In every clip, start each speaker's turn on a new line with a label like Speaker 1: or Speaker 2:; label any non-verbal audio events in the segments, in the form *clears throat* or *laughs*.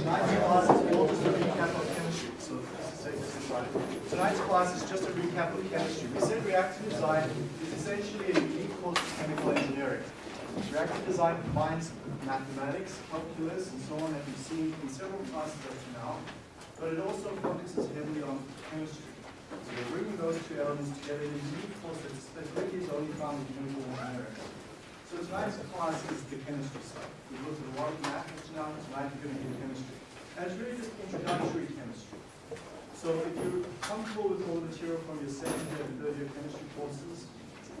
Speaker 1: tonight's class is all just a recap of chemistry. So this is. Tonight's class is just a recap of chemistry. We said reactor design is essentially a unique course of chemical engineering. Reactor design combines mathematics, calculus, and so on that we've seen in several classes up to now, but it also focuses heavily on chemistry. So we're bringing those two elements together in a unique course that is only found in chemical engineering. So tonight's class is the chemistry side. We've looked at a lot of math to now, tonight we're going to do chemistry. And it's really just introductory chemistry. So if you're comfortable with all the material from your second year and third year chemistry courses,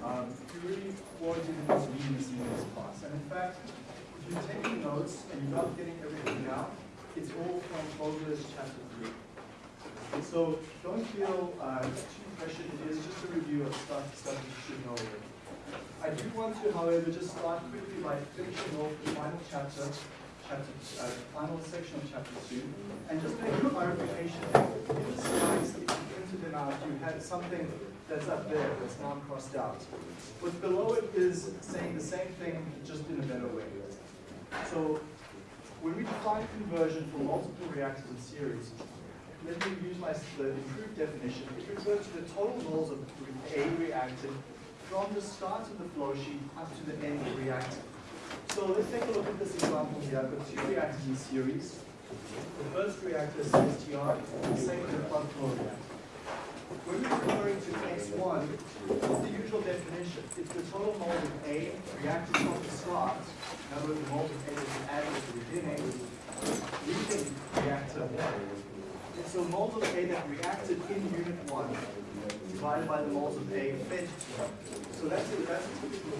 Speaker 1: um, you really against reading this in this class. And in fact, if you're taking notes and you're not getting everything out, it's all from Fogler's chapter three. And so don't feel uh, too pressured. It is just a review of stuff, stuff you should know already. I do want to, however, just start quickly by finishing off the final chapter, chapter, uh, final section of chapter two, and just make a clarification. In the slides, if you printed them out, you had something that's up there that's now crossed out. What's below it is saying the same thing, just in a better way. So, when we define conversion for multiple reactors in series, let me use my improved definition. It refers to the total moles of a reactor from the start of the flow sheet up to the end of the reactor. So let's take a look at this example here. I've got two reactors in series. The first reactor is CSTR, the second is plug flow reactor. When we're referring to X1, it's the usual definition. It's the total moles of A reacted from the start. In other words, the moles of A is added at the beginning, leaving reactor 1. And so moles of A that reacted in unit 1 divided by the moles of A 1. So that's a, that's a typical.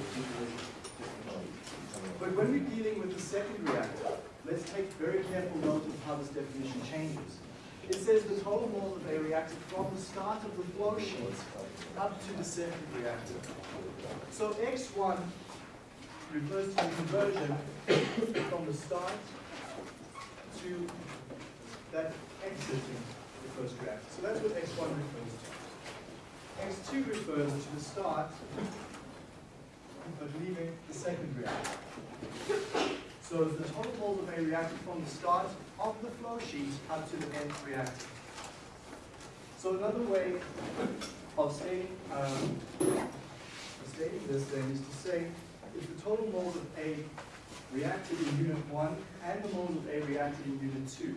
Speaker 1: But when we're dealing with the second reactor, let's take very careful note of how this definition changes. It says the total moles of A reacted from the start of the flow sheet up to the second reactor. So X1 refers to the conversion from the start to that exiting the first reactor. So that's what X1 refers to. X2 refers to the start of leaving the second reactor. So the total moles of A reacted from the start of the flow sheet up to the end reactor. So another way of stating, um, of stating this then is to say if the total moles of A reacted in unit 1 and the moles of A reacted in unit 2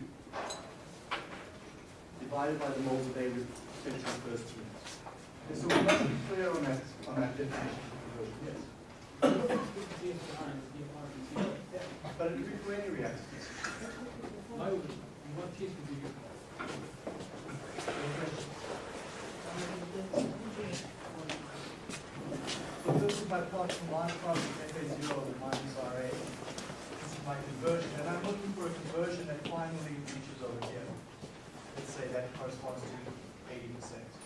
Speaker 1: divided by the moles of A to the first two. And so we must be clear on that, on that definition. Yes. but it would be for any reactors. In you? So this is my plot from line FA0 and minus RA. This is my conversion, and I'm looking for a conversion that finally reaches over here. Let's say that corresponds to 80%.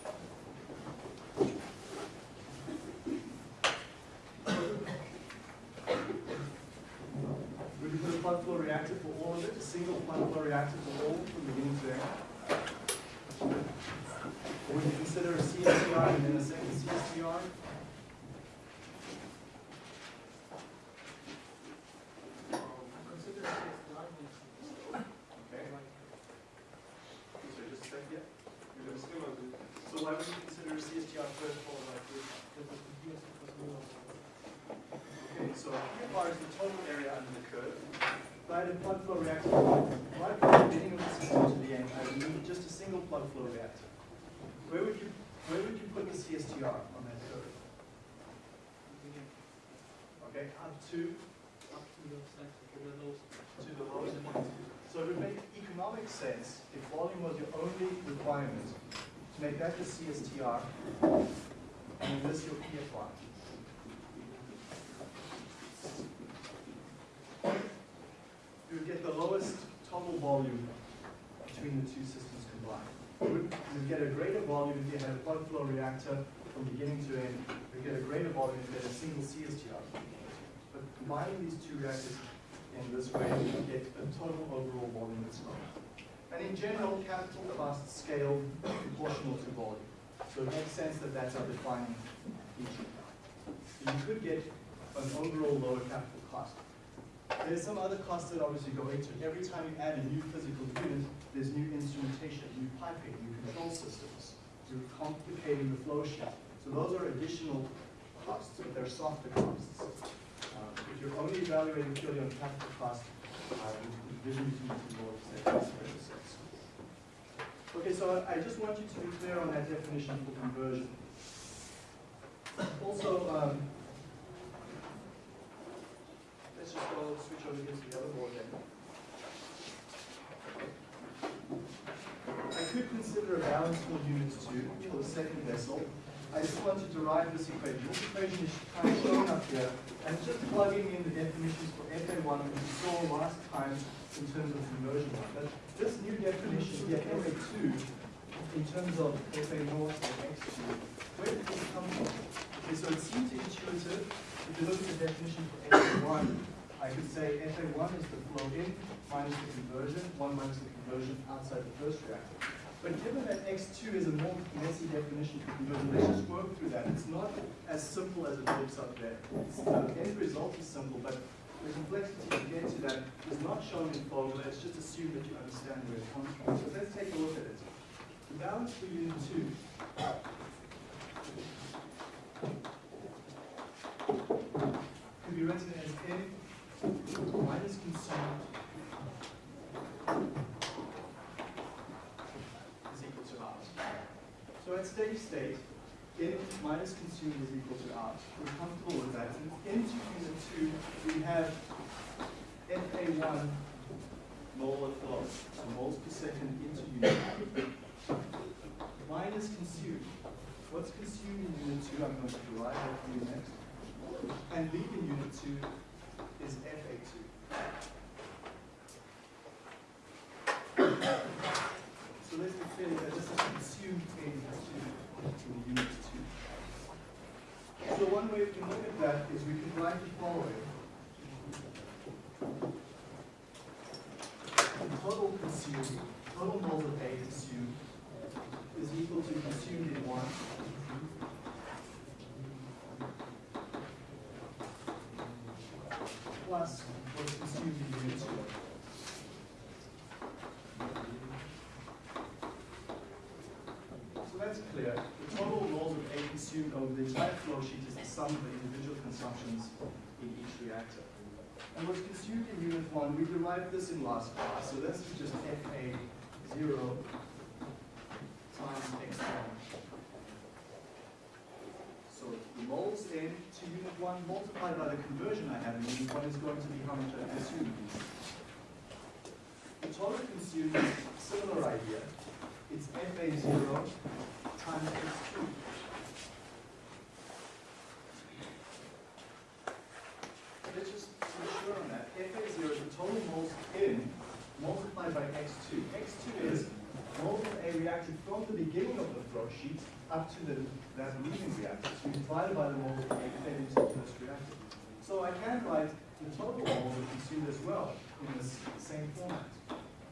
Speaker 1: Plug flow reactor for all from beginning to end? Or would you consider a CSTR and then a second CSTR? Okay. So just a second, yeah? You're gonna still do it. So why would you consider a CSTR first followed by this? Okay, so here bar is the total area under the curve. If I had a plug flow reactor right from the beginning of the system to the end, I would need just a single plug flow reactor. Where would you where would you put the CSTR on that curve? Okay, up to up to the lowest point. So it would make economic sense if volume was your only requirement to make that the CSTR and this your PFR. You would get the lowest total volume between the two systems would get a greater volume if you had a plug flow reactor from beginning to end. You get a greater volume if you had a single CSTR. But combining these two reactors in this way, you get a total overall volume that's lower. And in general, capital costs scale proportional to volume. So it makes sense that that's our defining feature. So you could get an overall lower capital cost. There's some other costs that obviously go into it. Every time you add a new physical unit, there's new instrumentation, new piping, new control systems. You're complicating the flow sheet. So those are additional costs, but they're softer costs. Um, If you're only evaluating purely on capital cost, the division between makes very. Okay, so I I just want you to be clear on that definition for conversion. Also, um, let's just go switch the other board then. I could consider a balance for unit two for the second vessel. I just want to derive this equation. This equation is kind of shown up here, and just plugging in the definitions for FA1 that we saw last time in terms of conversion. But this new definition here, FA2, in terms of FA naught and X2, where did this come from? Okay, so it seems intuitive. If you look at the definition for FA1, I could say FA1 is the flow in minus the conversion, 1 minus the conversion outside the first reactor. But given that X2 is a more messy definition for conversion, let's just work through that. It's not as simple as it looks up there. Uh, the end result is simple, but the complexity to get to that is not shown in formula. Let's just assume that you understand where it comes from. So let's take a look at it. The balance for unit 2 16 is equal to R. We're comfortable with that. And into unit 2, we have FA1 molar flow, so moles per second into unit 2. Minus consumed. What's consumed in unit 2, I'm going to derive that from unit. And leaving unit 2 is FA2. so let's be that this is consumed in unit 2. So one way we can look at that is we can write the following. The total consumed, total moles of A consumed is equal to consumed in 1 plus what's consumed in unit 2. So that's clear. The total moles of A over the entire flow sheet is the sum of the individual consumptions in each reactor. And what's consumed in unit 1, we derived this in last class, so this is just FA0 times X1. So the moles in to unit 1 multiplied by the conversion I have in unit 1 is going to be how much I consume. The total consumed is similar idea. It's FA0 times X2. Let's just be sure on that. FA0 is the total moles in multiplied by X2. X2 is moles of A reacted from the beginning of the flow sheet up to the, that leaving reactor. So you divided by the moles of A fed into the first reactor. So I can write the total moles consumed as well in this same format.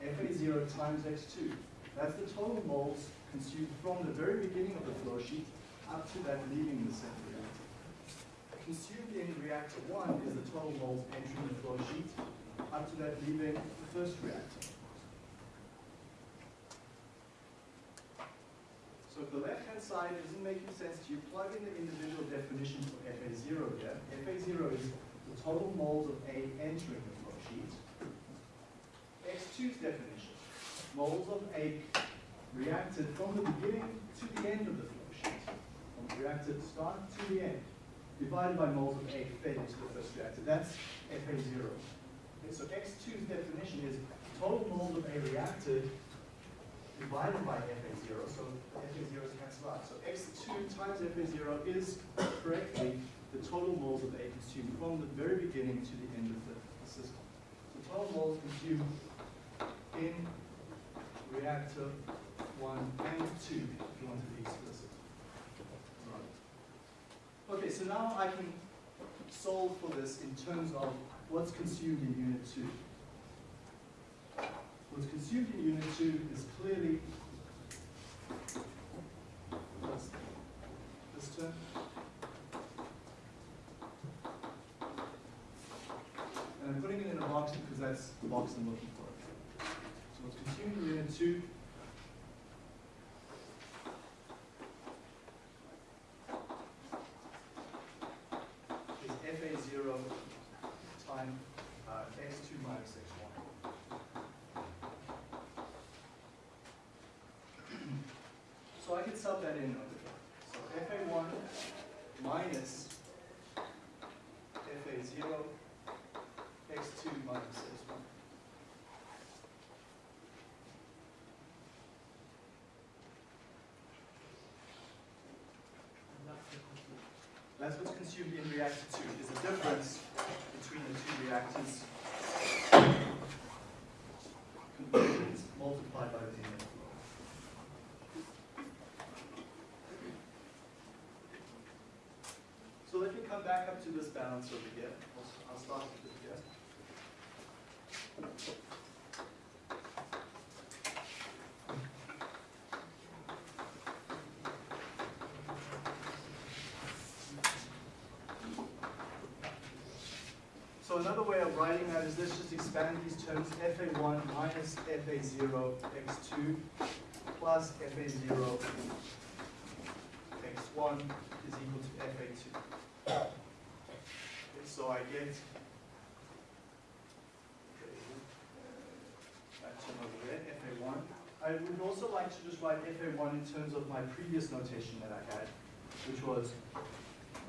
Speaker 1: FA0 times X2. That's the total moles consumed from the very beginning of the flow sheet up to that leaving the second reactor. Consumed in reactor 1 is the total moles entering the flow sheet up to that leaving the first reactor. So if the left-hand side isn't making sense to you, plug in the individual definition for FA0 here. FA0 is the total moles of A entering the flow sheet. X2's definition, moles of A reacted from the beginning to the end of the flow sheet. From the reactor start to the end, divided by moles of A fed into the first reactor. That's FA0. Okay, so X2's definition is total moles of A reacted divided by FA0, so FA0 is cancelled out. So X2 times FA0 is correctly the total moles of A consumed from the very beginning to the end of the, the system. So total moles consumed in reactor 1 and 2, if you want to be explicit. Right. Okay, so now I can solve for this in terms of what's consumed in unit 2 was consumed in Unit 2 is clearly this term. And I'm putting it in a box because that's the box I'm looking for. So what's consumed in Unit 2 Can sub that in over here. So FA1 minus FA0 x2 minus x1. That's what's consumed in reactor 2, is the difference between the two reactors conversions multiplied by the inlet flow. So let me come back up to this balance over here. I'll- I'll start with it here. So another way of writing that is let's just expand these terms, FA1 minus FA0 x2 plus FA0 x1 is equal to FA2. So I get that term over there, FA1. I would also like to just write FA1 in terms of my previous notation that I had, which was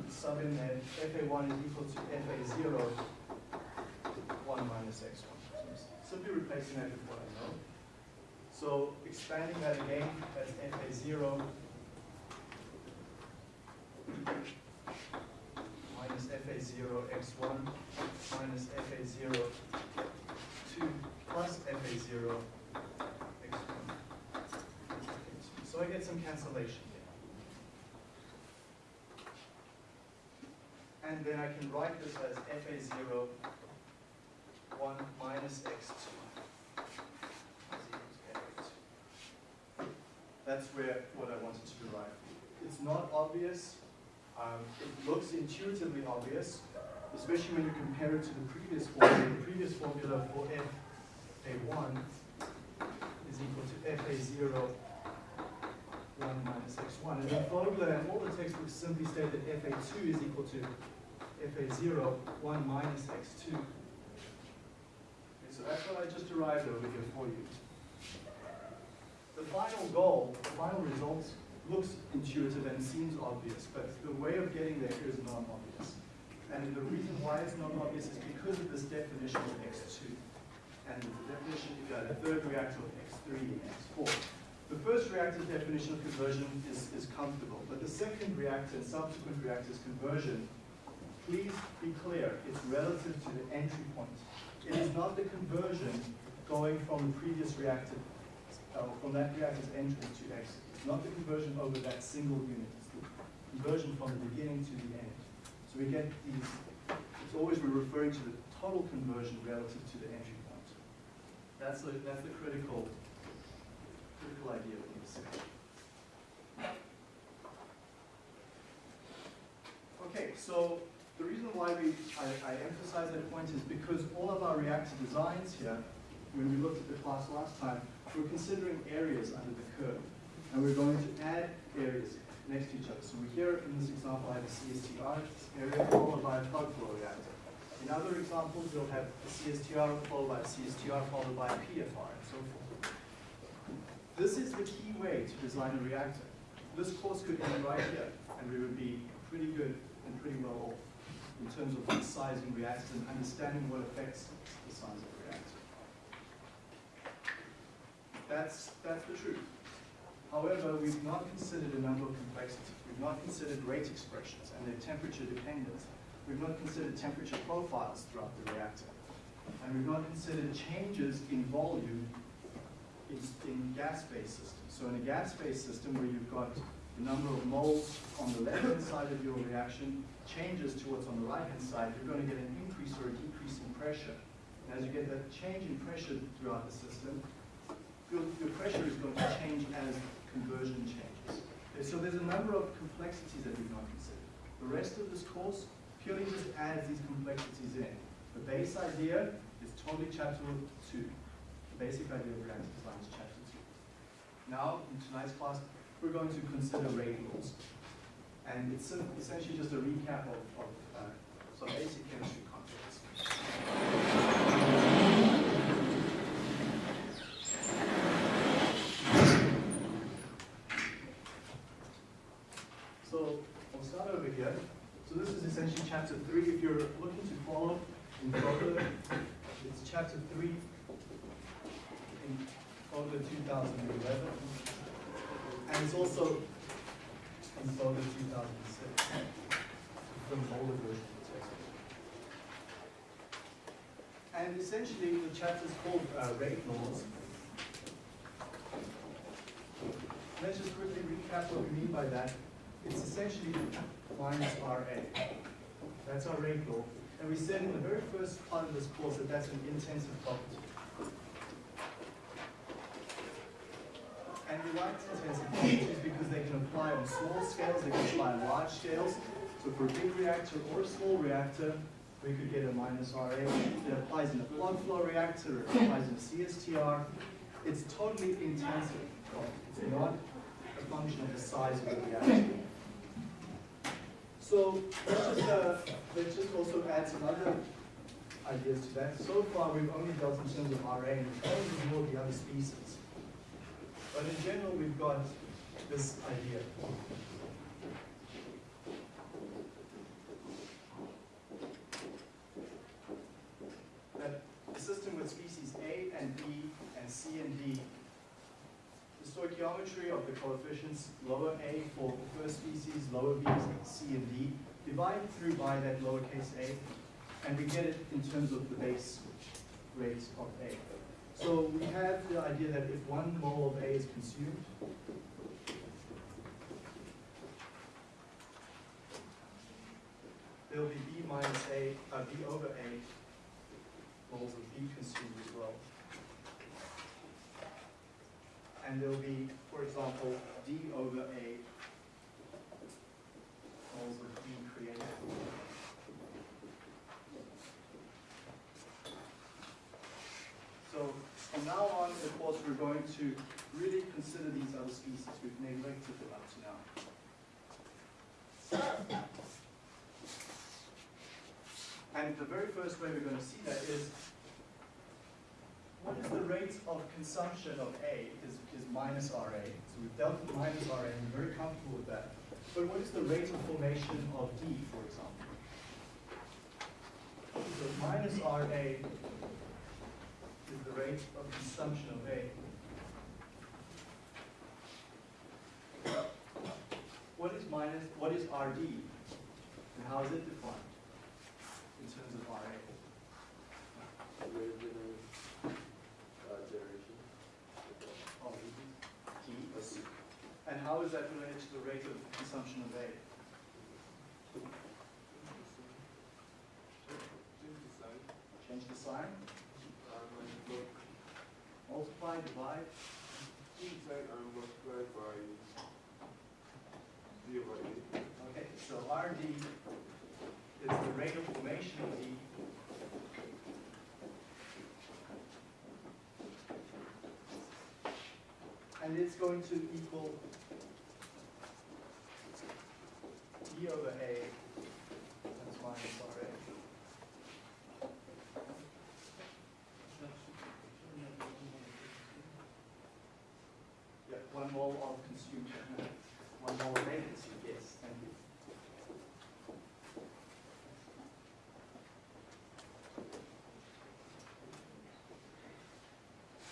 Speaker 1: sub in there, FA1 is equal to FA0 1 minus x1. So I'm simply replacing that with what I know. So expanding that again, that's FA0 minus FA0 x1 minus FA0 2 plus FA0 x1. So I get some cancellation here. And then I can write this as FA0 1 minus x2 is equal to FA2. That's where what I wanted to derive. It's not obvious. Um, it looks intuitively obvious, especially when you compare it to the previous formula. The previous formula for FA1 is equal to FA0 1 minus x1. And the formula and all the textbooks simply state that FA2 is equal to FA0 1 minus x2 so that's what I just derived over here for you. The final goal, the final result looks intuitive and seems obvious, but the way of getting there is not obvious. And the reason why it's not obvious is because of this definition of x2. And the definition, got a third reactor of x3 and x4. The first reactor's definition of conversion is, is comfortable, but the second reactor and subsequent reactor's conversion, please be clear, it's relative to the entry point. It is not the conversion going from the previous reactor, uh, from that reactor's entrance to exit. Not the conversion over that single unit. It's the conversion from the beginning to the end. So we get these, it's always we're referring to the total conversion relative to the entry point. That's the, that's the critical, critical idea need to. Okay, so the reason why we, I, I, emphasize that point is because all of our reactor designs here, when we looked at the class last time, we're considering areas under the curve. And we're going to add areas next to each other. So we here in this example, I have a CSTR area followed by a plug flow reactor. In other examples, you'll have a CSTR followed by a CSTR followed by a PFR and so forth. This is the key way to design a reactor. This course could end right here, and we would be pretty good and pretty well off in terms of sizing reactors and understanding what affects the size of the reactor. That's, that's the truth. However, we've not considered a number of complexities. We've not considered rate expressions and their temperature dependence. We've not considered temperature profiles throughout the reactor. And we've not considered changes in volume in, in gas-based systems. So in a gas-based system where you've got the number of moles on the left-hand side of your reaction changes to what's on the right-hand side, you're going to get an increase or a decrease in pressure. And as you get that change in pressure throughout the system, your, your pressure is going to change as conversion changes. So there's a number of complexities that we've not considered. The rest of this course purely just adds these complexities in. The base idea is totally chapter two. The basic idea of reactor design is chapter two. Now, in tonight's class, we're going to consider rate laws. And it's essentially just a recap of, of uh, some basic chemistry concepts. So I'll start over here. So this is essentially chapter three. If you're looking to follow in Fogler, it's chapter three in Fogler 2011. And it's also in Fogler 2006 from the older version of the text. And essentially the chapter is called uh, rate laws. Let's just quickly recap what we mean by that. It's essentially minus RA. That's our rate law. And we said in the very first part of this course that that's an intensive property. And we like intensive properties because they can apply on small scales, they can apply on large scales. So for a big reactor or a small reactor, we could get a minus RA. It applies in a plug flow reactor, it applies in a CSTR. It's totally intensive. It's not a function of the size of the reactor. So let's just, uh, let's just also add some other ideas to that. So far, we've only dealt in terms of RA and more the other species. But in general, we've got this idea. That a system with species A and B and C and D stoichiometry of the coefficients, lower a for the first species, lower b, c, and d, divided through by that lowercase a, and we get it in terms of the base rate of a. So we have the idea that if one mole of a is consumed, there'll be b minus a, uh, b over a moles of b consumed as well and there'll be, for example, d over a moles of d created. So from now on of course, we're going to really consider these other species. We've neglected them up to now. And the very first way we're going to see that is what is the rate of consumption of A is, is minus RA. So we've dealt with minus RA and we're very comfortable with that. But what is the rate of formation of D, for example? So minus RA is the rate of consumption of A. What is minus, what is RD? And how is it defined in terms of RA? Oh, T. And how is that related to the rate of consumption of A? Change the sign, multiply, divide, okay, so RD is the rate of formation of D and it's going to equal D over A times minus RA. Yeah, one mole of consumed, *laughs* one mole of yes, thank you.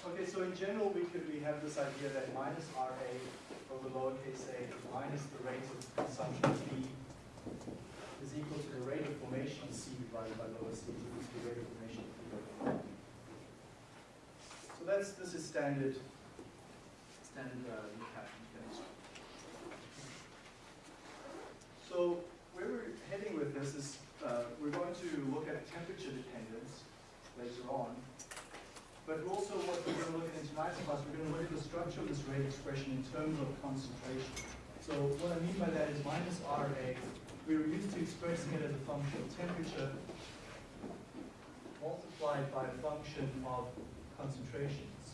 Speaker 1: Okay, so in general, we could, we have this idea that minus RA over lowercase a minus the rate of consumption B is equal to the rate of formation C divided by lower C, is the rate of formation. So that's, this is standard, standard uh, recap in chemistry. So where we're heading with this is, uh, we're going to look at temperature dependence later on. But also what we're going to look at in tonight's class, we're going to look at the structure of this rate expression in terms of concentration. So what I mean by that is minus RA, we were used to expressing it as a function of temperature. multiplied by a function of concentrations.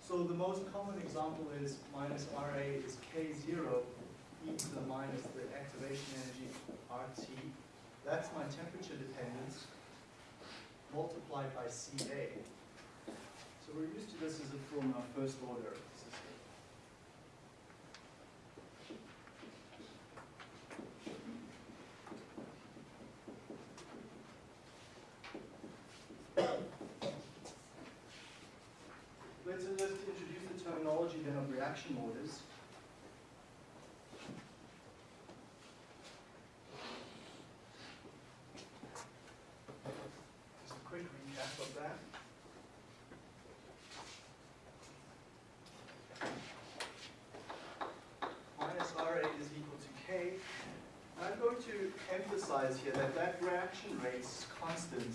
Speaker 1: So the most common example is minus RA is K0 e to the minus the activation energy RT. That's my temperature dependence multiplied by CA. So we're used to this as a from our first order system. Let's uh, just introduce the terminology then of reaction orders. Just a quick recap of that. Minus RA is equal to K. And I'm going to emphasize here that that reaction rate constant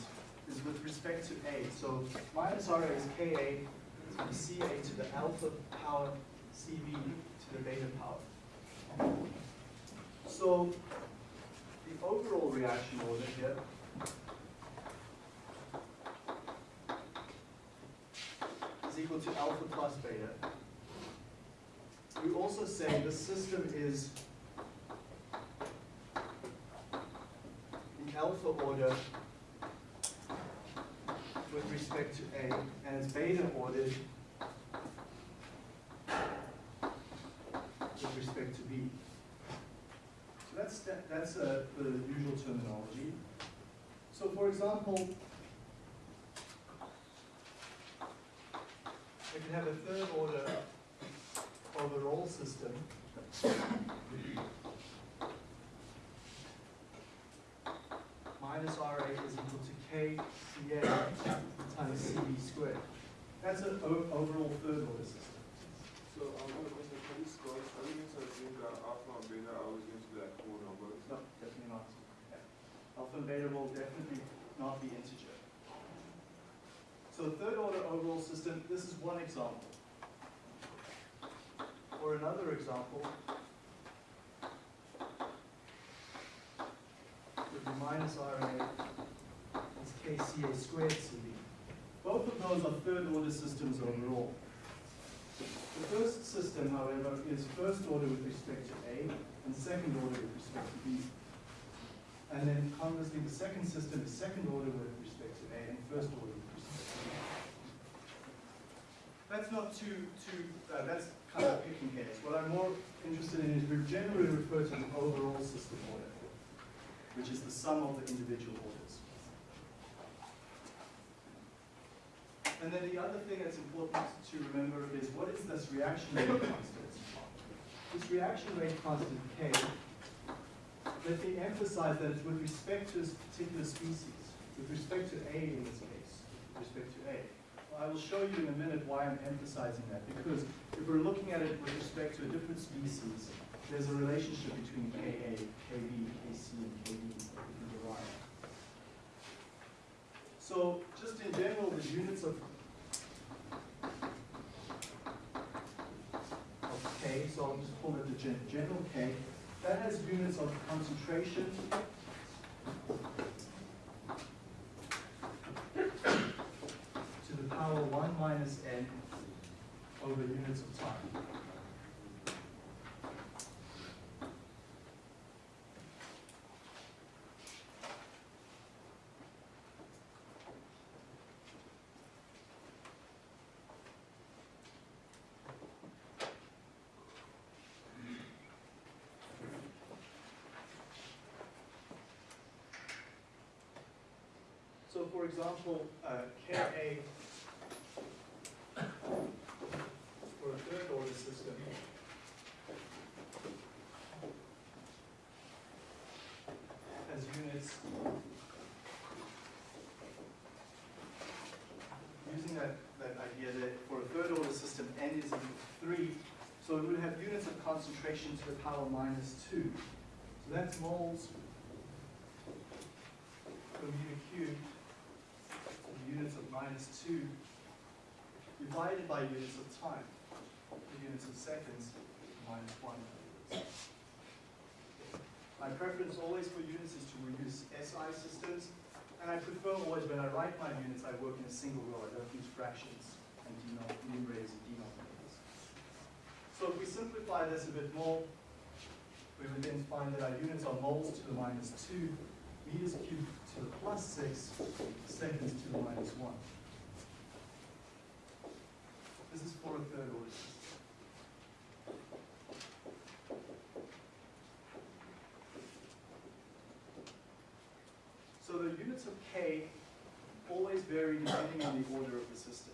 Speaker 1: is with respect to A. So minus RA is Ka from Ca to the alpha power Cb to the beta power. So the overall reaction order here is equal to alpha plus beta. We also say the system is order with respect to A, and it's beta ordered with respect to B. So that's, that's uh, the usual terminology. So for example, we can have a third order overall system. Minus RA is equal KCA times CB squared. That's an overall third order system.
Speaker 2: So I'm going to question, can you scroll? Are you going to assume that alpha and beta are always going to be like whole numbers?
Speaker 1: No, definitely not. Yeah. Alpha and beta will definitely not be integer. So third order overall system, this is one example. Or another example would be minus is KCA squared CB. Both of those are third order systems overall. The first system, however, is first order with respect to A and second order with respect to B. And then conversely, the second system is second order with respect to A and first order with respect to B. That's not too, too, uh, that's kind of picking hairs. What I'm more interested in is we generally refer to an overall system order, which is the sum of the individual orders. And then the other thing that's important to remember is what is this reaction rate *coughs* constant? This reaction rate constant K, let me emphasize that it's with respect to this particular species, with respect to A in this case, with respect to A. I will show you in a minute why I'm emphasizing that, because if we're looking at it with respect to a different species, there's a relationship between Ka, Kb, Kc, and Kd that we can derive. So just in general, the units of, of So I'll just call it the gen general K, that has units of concentration, to the power 1 minus n over units of time. So for example, uh, Ka for a third order system has units using that, that idea that for a third order system n is equal to 3, so it would have units of concentration to the power minus 2. So that's moles per meter cubed units of minus 2 divided by units of time, the units of seconds, minus 1. My preference always for units is to use SI systems, and I prefer always when I write my units, I work in a single row. I don't use fractions and numerators and denominators. So if we simplify this a bit more, we would then find that our units are moles to the minus 2, meters cubed to the plus 6, seconds to the minus 1. A third order. So the units of k always vary depending on the order of the system.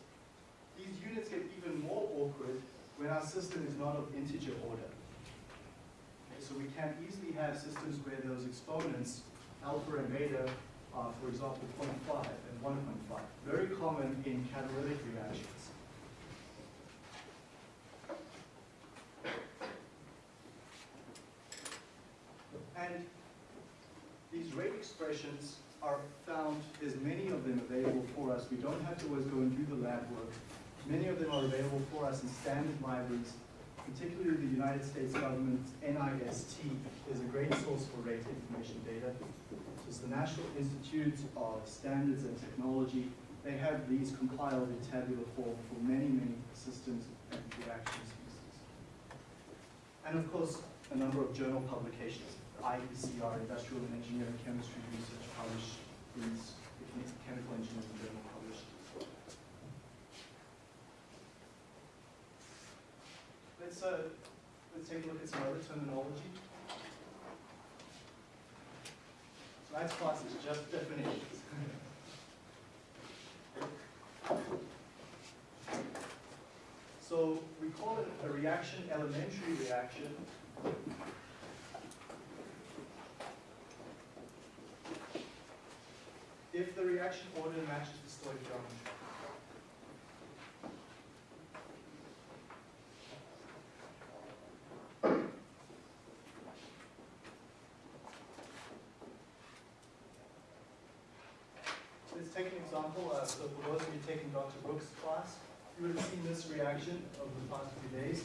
Speaker 1: These units get even more awkward when our system is not of integer order. Okay, so we can easily have systems where those exponents, alpha and beta, are, for example, 0.5 and 1.5. Very common in catalytic reactions. And these are found, there's many of them available for us. We don't have to always go and do the lab work. Many of them are available for us in standard libraries, particularly the United States government's NIST is a great source for rate information data. It's the National Institute of Standards and Technology. They have these compiled in tabular form for many, many systems and species. And of course, a number of journal publications. IECR, Industrial and Engineering Chemistry Research, published in the Chemical Engineering Journal published. Let's, uh, let's take a look at some other terminology. Tonight's class is just definitions. So we call it a reaction, elementary reaction. If the reaction order matches the stoichiometry. Let's take an example. Uh, so for those of you taking Dr. Brooks' class, you would have seen this reaction over the past few days.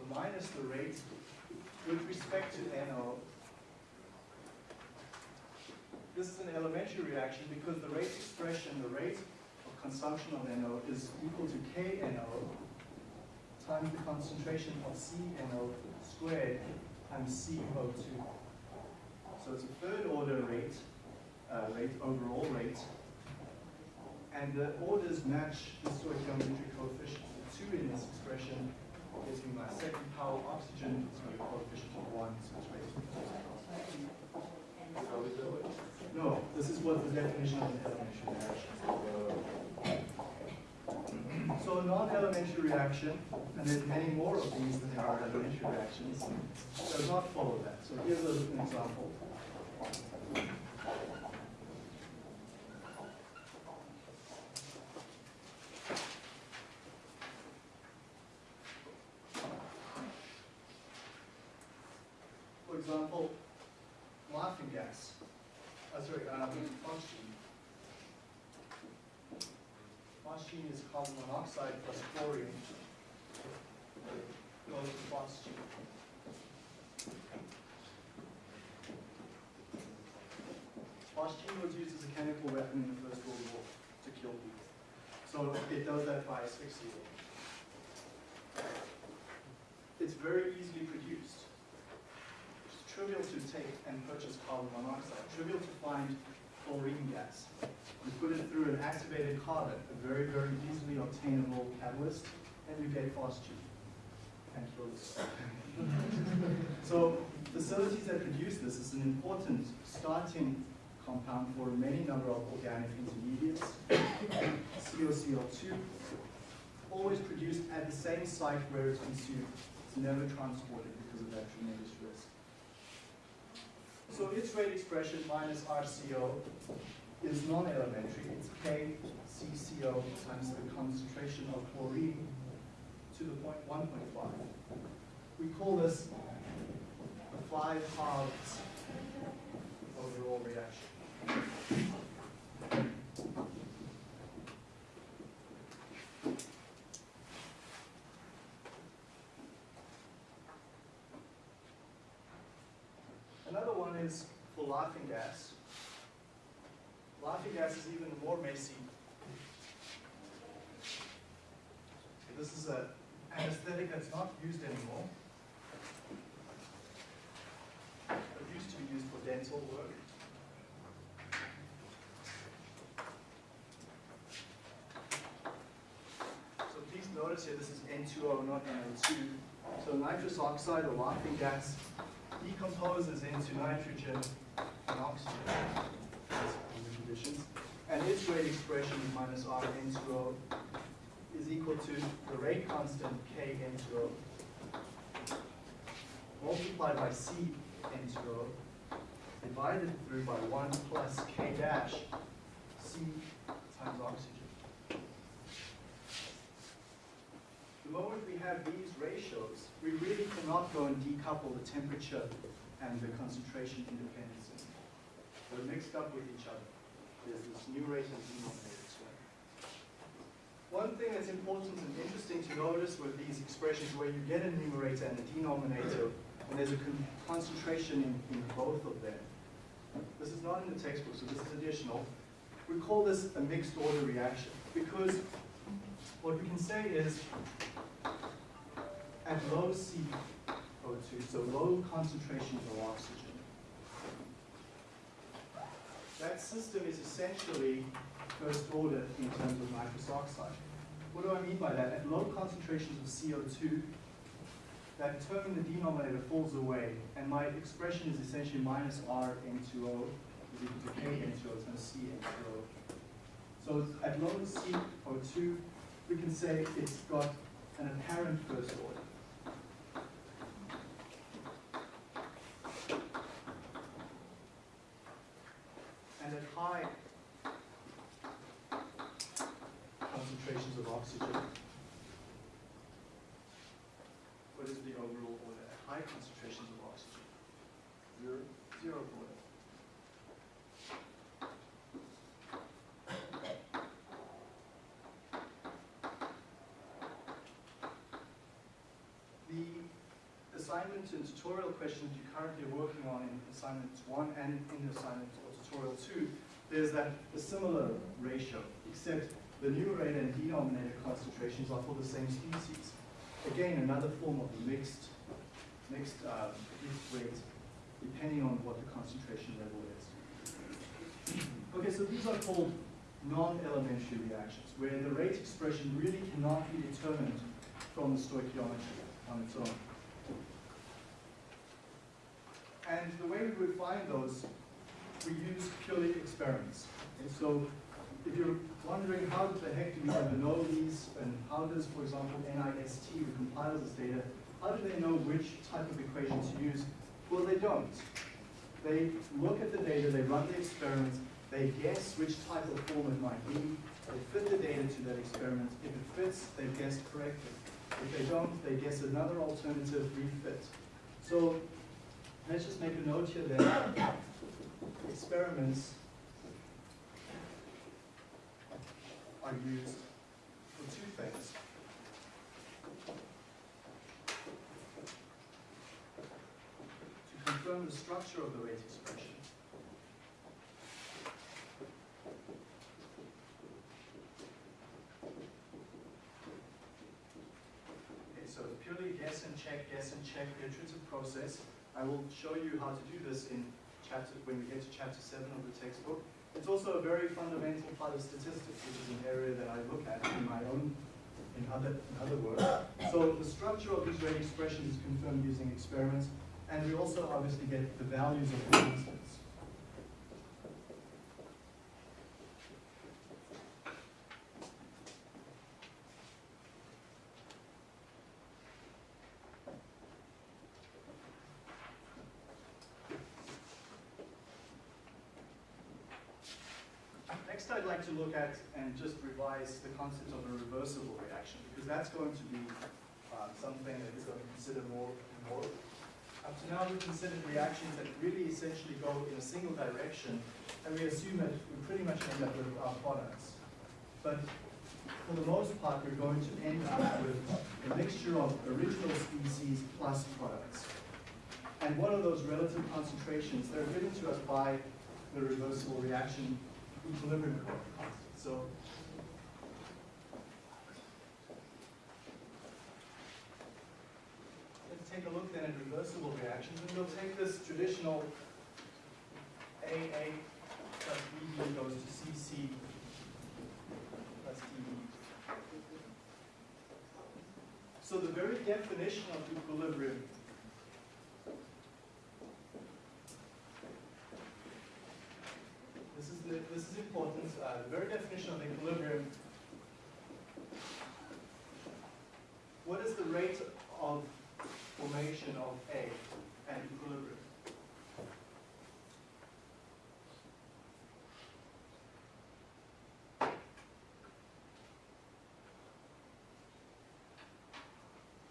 Speaker 1: So minus the rate with respect to NO. This is an elementary reaction because the rate expression, the rate of consumption of NO is equal to KNO times the concentration of CNO squared times CO2. So it's a third order rate, uh, rate overall rate, and the orders match the stoichiometric coefficient. The two in this expression me my second power oxygen, it's got a coefficient of one, so it's raised to
Speaker 2: How we do it?
Speaker 1: No, this is what the definition of an elementary reaction. So a non-elementary reaction, and there's many more of these than there are elementary reactions, does not follow that. So here's an example. Example, laughing gas. Uh, sorry, um, phosgene. Is carbon monoxide plus chlorine. Goes to phosgene. Phosgene was used as a chemical weapon in the First World War to kill people. So it does that by asphyxia. It's very easily produced. Trivial to take and purchase carbon monoxide, trivial to find chlorine gas. You put it through an activated carbon, a very, very easily obtainable catalyst, and you get phosgene and this. so facilities that produce this is an important starting compound for many number of organic intermediates. COCl2, always produced at the same site where it's consumed. It's never transported because of that tremendous. So its rate expression minus RCO is non-elementary. It's KCCO times the concentration of chlorine to the point 1.5. We call this the five halves overall reaction. Laughing gas. Laughing gas is even more messy. This is a anesthetic that's not used anymore. It used to be used for dental work. So please notice here, this is N2O, not NO2. So nitrous oxide or laughing gas decomposes into nitrogen conditions. And its rate expression minus R N2O is equal to the rate constant K N2O multiplied by C N2O divided through by 1 plus K dash C times oxygen. The moment we have these ratios, we really cannot go and decouple the temperature and the concentration independence. They're mixed up with each other. There's this numerator and denominator term. One thing that's important and interesting to notice with these expressions where you get a numerator and a denominator, and there's a con concentration in, in both of them. This is not in the textbook, so this is additional. We call this a mixed order reaction because what we can say is at low CO2, so low concentrations of oxygen, that system is essentially first order in terms of nitrous oxide. What do I mean by that? At low concentrations of CO2, that term in the denominator falls away, and my expression is essentially minus R N2O is equal to K N2O times C N2O. So at low CO2, we can say it's got an apparent first order. And at high concentrations of oxygen, what is the overall order at high concentrations of oxygen?
Speaker 2: Zero.
Speaker 1: Zero order. The assignment and tutorial questions you're currently working on in assignment one and in assignment or tutorial two, there's that a similar ratio, except the numerator and denominator concentrations are for the same species. Again, another form of mixed, mixed, uh, mixed rate, depending on what the concentration level is. *clears throat* Okay, so these are called non-elementary reactions, where the rate expression really cannot be determined from the stoichiometry on its own. And the those, we use purely experiments. And so if you're wondering how the heck do we ever know these, and how does, for example, NIST, who compiles this data, how do they know which type of equation to use? Well, they don't. They look at the data, they run the experiments, they guess which type of form it might be, they fit the data to that experiment. If it fits, they've guessed correctly. If they don't, they guess another alternative refit. So let's just make a note here that *coughs* experiments are used for two things. To confirm the structure of the rate expression. Okay, so it's purely guess and check, guess and check, iterative process. I will show you how to do this in chapter, when we get to chapter seven of the textbook. It's also a very fundamental part of statistics, which is an area that I look at in my own, in other, in other work. So the structure of these rate expressions is confirmed using experiments, and we also obviously get the values of the constants. Next, I'd like to look at and the concept of a reversible reaction, because that's going to be uh, something that we're going to consider more and more. Up to now, we've considered reactions that really essentially go in a single direction, and we assume that we pretty much end up with our products. But for the most part, we're going to end up with a mixture of original species plus products. And what are those relative concentrations? They're given to us by the reversible reaction equilibrium constant. So let's take a look then at reversible reactions, and we'll take this traditional AA plus BB goes to CC plus DB. So the very definition of equilibrium This is the, this is important. Uh, the very definition of equilibrium. What is the rate of formation of A at equilibrium?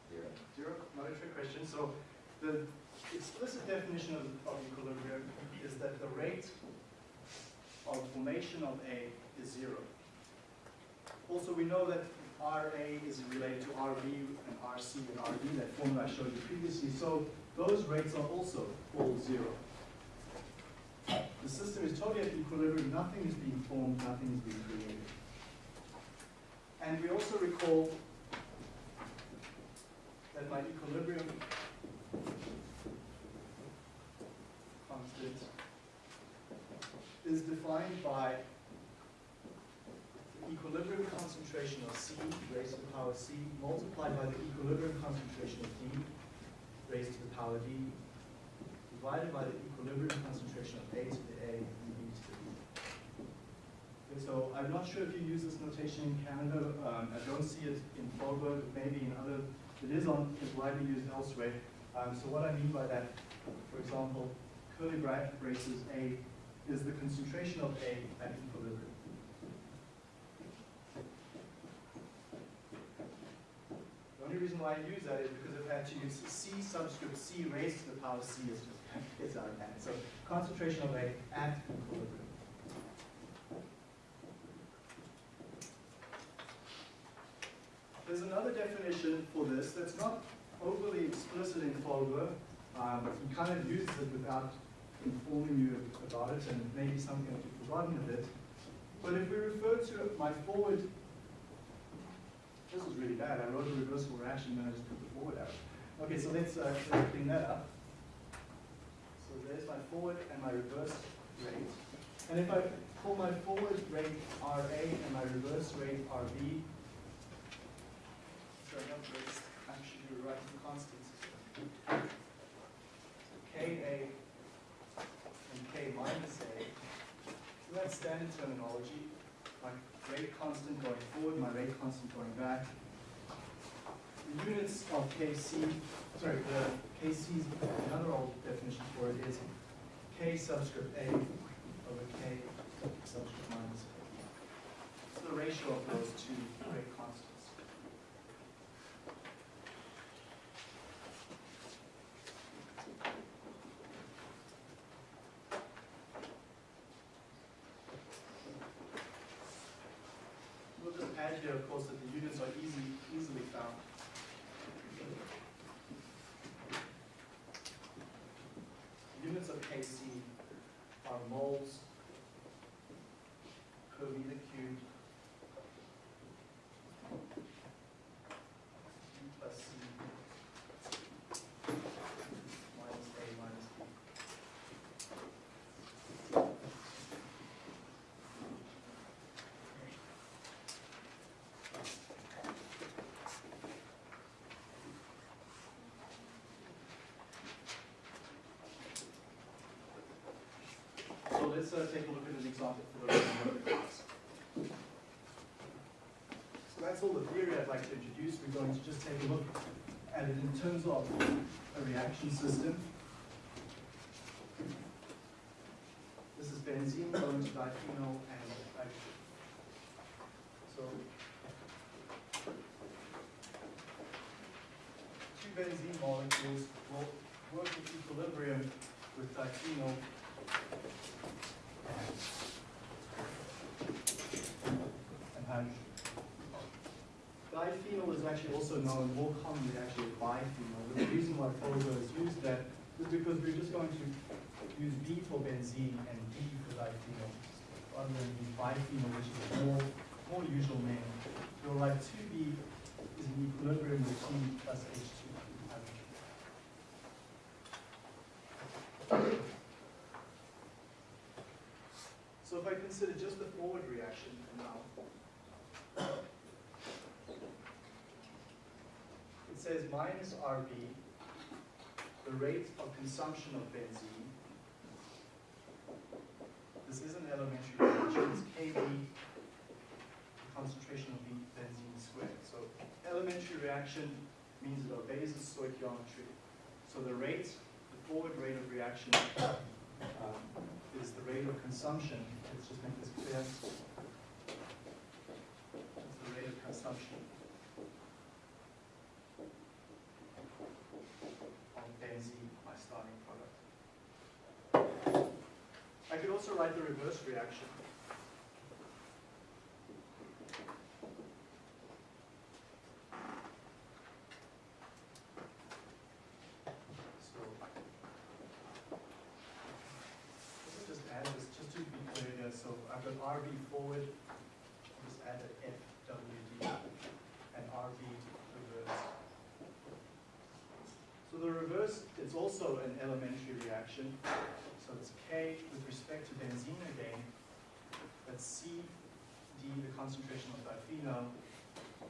Speaker 3: Zero.
Speaker 1: Zero, not a question. So the explicit definition of, of equilibrium is that the rate of formation of A is zero. Also, we know that RA is related to RB and RC and RD, that formula I showed you previously. So those rates are also all zero. The system is totally at equilibrium, nothing is being formed, nothing is being created. And we also recall that my equilibrium constant is defined by equilibrium concentration of C raised to the power C multiplied by the equilibrium concentration of D raised to the power D divided by the equilibrium concentration of A to the A and B to the B. Okay, so I'm not sure if you use this notation in Canada. Um, I don't see it in Fogler, maybe in other, it is on, is widely used elsewhere. Um, so what I mean by that, for example, curly bra- braces A is the concentration of A at equilibrium. The only reason why I use that is because I've had to use C subscript C raised to the power C is just, *laughs* it's out of hand. So concentration of A at equilibrium. There's another definition for this that's not overly explicit in Fogler, um, he kind of uses it without informing you about it, and maybe something that you've forgotten a bit. But if we refer to my forward, this is really bad. I wrote a reversible reaction, then I just put the forward arrow. Okay, so let's, uh, let's clean that up. So there's my forward and my reverse rate. And if I call my forward rate RA and my reverse rate RB, sorry, not rates, actually you're writing constants. Ka and K minus A. So that's standard terminology. My rate constant going forward, my rate constant going back. The units of Kc, sorry, the Kc's, another old definition for it is K subscript A over K subscript minus A. So the ratio of those two rate constants. We'll just add here, of course, that the units are easy, easily found. Units of Kc are moles per meter cubed U plus C minus A minus B. So let's uh, take a look at an example for the of class. So that's all the theory I'd like to introduce. We're going to just take a look at it in terms of a reaction system. This is benzene going to diphenyl and nitrogen. So two benzene molecules will work in equilibrium with diphenyl and hydrogen. Diphenyl is actually also known more commonly actually as biphenyl. The reason why Fogler has used that is because we're just going to use B for benzene and D for diphenyl, rather than use biphenyl, which is more, more usual name. We'll write two B is in equilibrium with C plus H two hydrogen. So if I consider just the forward reaction for now, it says minus RB, the rate of consumption of benzene. This is an elementary reaction, it's Kb, the concentration of benzene squared. So elementary reaction means it obeys the stoichiometry. So the rate, the forward rate of reaction um, is the rate of consumption, let's just make this clear. It's the rate of consumption of benzene, my starting product. I could also write the reverse reaction. So, Let's just add this, just to be clear here, so I've got RB forward, I'll just add an FWD and RB reverse. So the reverse, it's also an elementary reaction, so it's K with respect to benzene again, that's C, D, the concentration of diphenyl,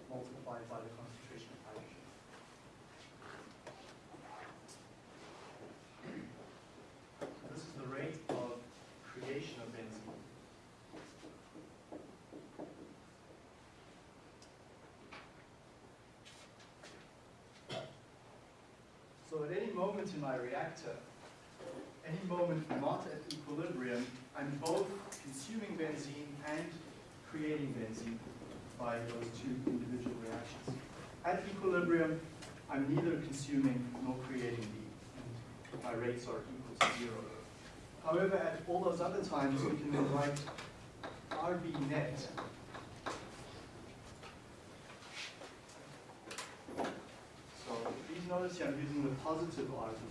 Speaker 1: multiplied by the concentration of hydrogen. This is the rate of creation of benzene. So at any moment in my reactor, any moment not at equilibrium, I'm both consuming benzene and creating benzene by those two individual reactions. At equilibrium, I'm neither consuming nor creating B, and my rates are equal to zero. However, at all those other times, we can then write RB net So I'm using the positive RB.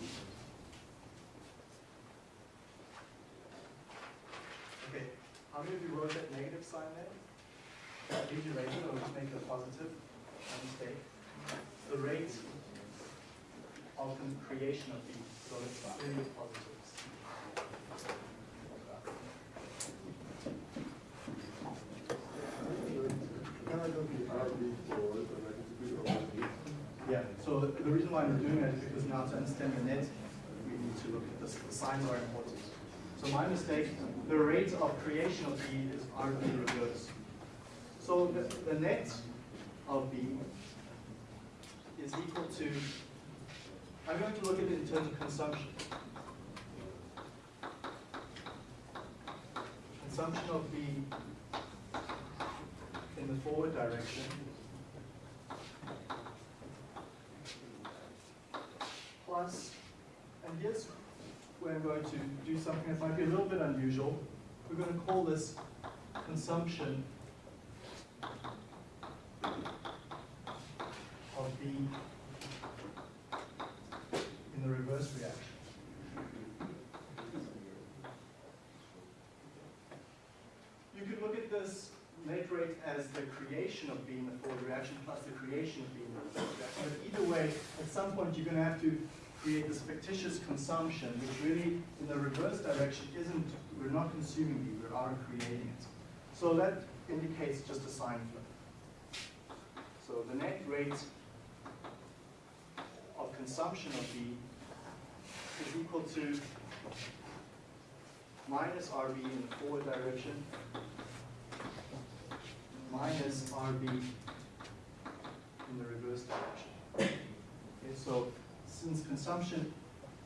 Speaker 1: Okay, how many of you wrote that negative sign there? Did you raise it or just make a positive? Mistake. The rate of the creation of these, so it's clearly positives.
Speaker 2: Can I go to RB forward and I can speak over B?
Speaker 1: Yeah, so the reason why I'm doing that is because now to understand the net, we need to look at this, the signs are important. So my mistake, the rate of creation of B is RB reverse. So the, the net of B is equal to, I'm going to look at it in terms of consumption. Consumption of B in the forward direction plus, and here's where I'm going to do something that might be a little bit unusual. We're going to call this consumption of B in the reverse reaction. You could look at this rate as the creation of B in the forward reaction plus the creation of B in the reverse reaction. But either way, at some point you're going to have to create this fictitious consumption, which really in the reverse direction isn't, we're not consuming B, we are creating it. So that indicates just a sign flip. So the net rate of consumption of B is equal to minus RB in the forward direction minus RB in the reverse direction. Okay, so since consumption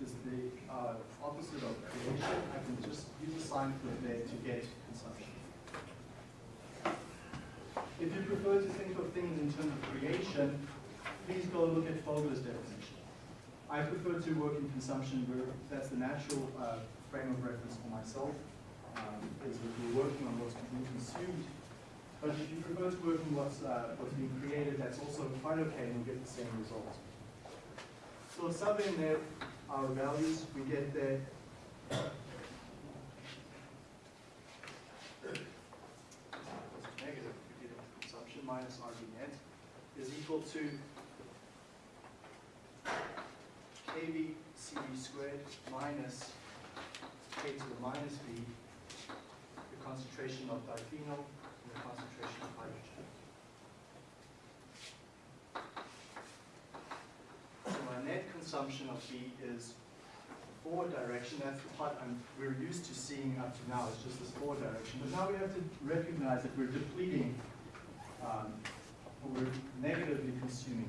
Speaker 1: is the uh, opposite of creation, I can just use a sign flip there to get consumption. If you prefer to think of things in terms of creation, please go look at Fogler's definition. I prefer to work in consumption where that's the natural uh, frame of reference for myself, um, is that we're working on what's being consumed but if you prefer to work on what's, uh, what's being created, that's also quite okay and you'll get the same result. So in there our values, we get that Negative, consumption minus RB net is equal to KV CV squared minus K to the minus V, the concentration of diphenyl and the concentration of hydrogen. So my net consumption of B is forward direction, that's the part I'm, we're used to seeing up to now, it's just this forward direction. But now we have to recognize that we're depleting, um, we're negatively consuming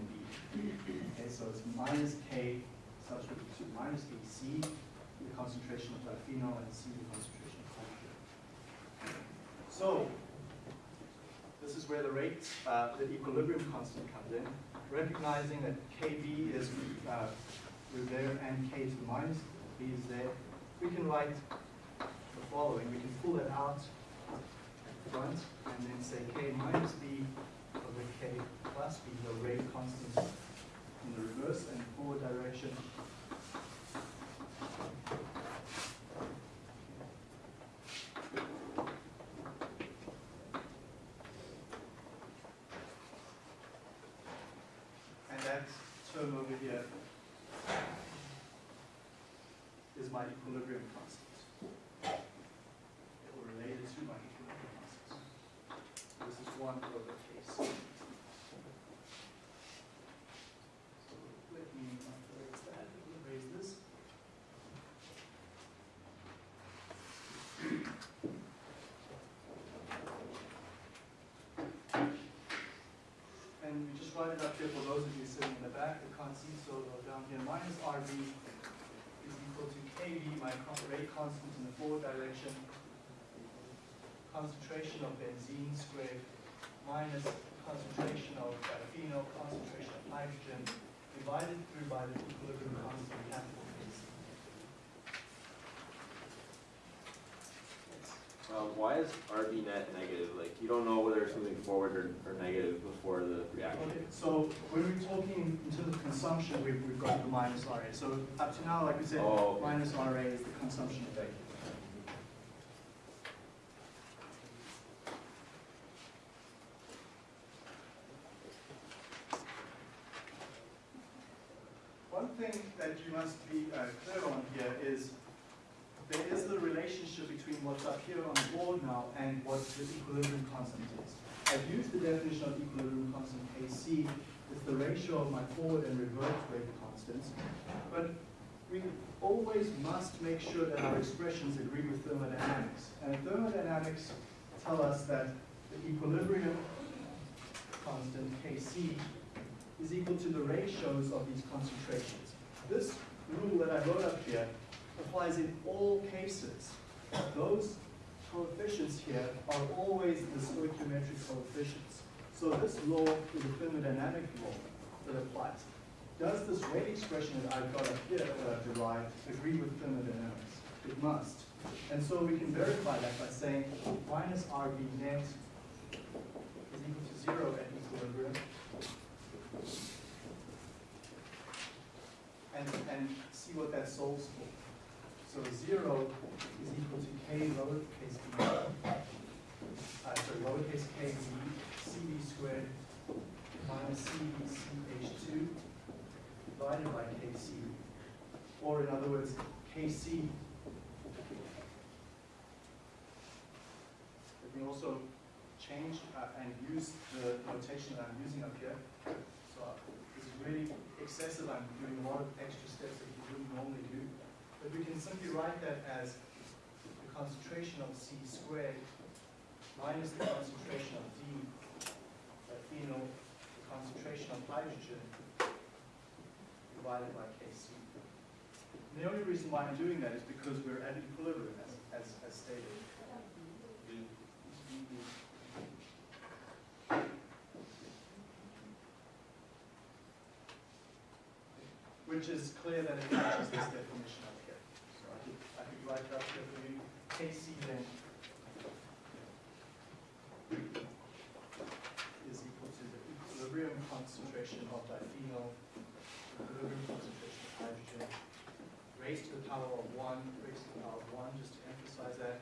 Speaker 1: B. Okay, so it's minus K subscript to minus AC, the concentration of diphenyl, and C, the concentration of hydrogen. So, this is where the rate, uh, the equilibrium constant comes in, recognizing that KB is uh, we're there and K to the minus, B is there. We can write the following, we can pull it out at the front and then say K minus B over K plus B, the rate constant in the reverse and forward direction. And that term over here is my equilibrium constant. Or related to my equilibrium constant. This is one over case. So let me erase that, erase this. And we just write it up here for those of you sitting in the back that can't see, so down here, minus RB KB, my rate constant in the forward direction, concentration of benzene squared minus concentration of phenol, concentration of hydrogen, divided through by the equilibrium constant capital K.
Speaker 3: Um, why is RB net negative? Like, you don't know whether it's moving forward or, or negative before the reaction.
Speaker 1: Okay, so when we're talking in terms of consumption, we've, we've got the minus RA. So up to now, like we said,
Speaker 3: Oh, okay.
Speaker 1: minus RA is the consumption rate. One thing that you must be uh, clear on here is the relationship between what's up here on the board now and what the equilibrium constant is. I've used the definition of equilibrium constant Kc. It's the ratio of my forward and reverse rate constants. But we always must make sure that our expressions agree with thermodynamics. And thermodynamics tell us that the equilibrium constant Kc is equal to the ratios of these concentrations. This rule that I wrote up here applies in all cases. Those coefficients here are always the stoichiometric coefficients. So this law is a thermodynamic law that applies. Does this rate expression that I've got up here that I've derived agree with thermodynamics? It must. And so we can verify that by saying minus RB net is equal to zero at equilibrium. And, and see what that solves for. So zero is equal to k lowercase b, uh, sorry, lowercase k b, cb squared minus cb ch2 divided by kc. Or in other words, kc. Let me also change uh, and use the notation that I'm using up here. So uh, this is really excessive. I'm doing a lot of extra steps that you wouldn't normally do. But we can simply write that as the concentration of C squared minus the concentration of D, that phenol, the concentration of hydrogen divided by Kc. And the only reason why I'm doing that is because we're at equilibrium, as, as, as stated. Which is clear that it matches this definition up here. So I could, I could write that here for you. Kc then is equal to the equilibrium concentration of diphenyl equilibrium concentration of hydrogen raised to the power of one, raised to the power of one, just to emphasize that.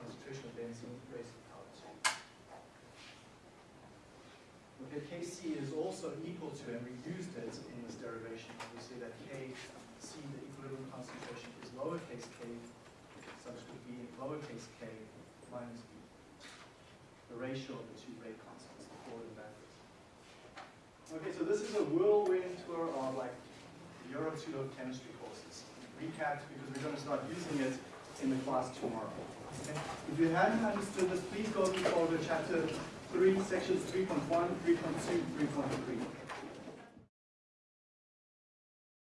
Speaker 1: Concentration of benzene raised to the power of two. Okay, Kc is also equal to, and we used it in this derivation, we that Kc, the equilibrium concentration, is lowercase k, such would be lowercase k minus b. The ratio of the two rate constants, the forward and backwards. Okay, so this is a whirlwind tour of like Euro 2 of chemistry courses. Recapped because we're going to start using it in the class tomorrow. Okay? If you haven't understood this, please go to Fogler chapter 3, sections 3.1, 3.2, 3.3.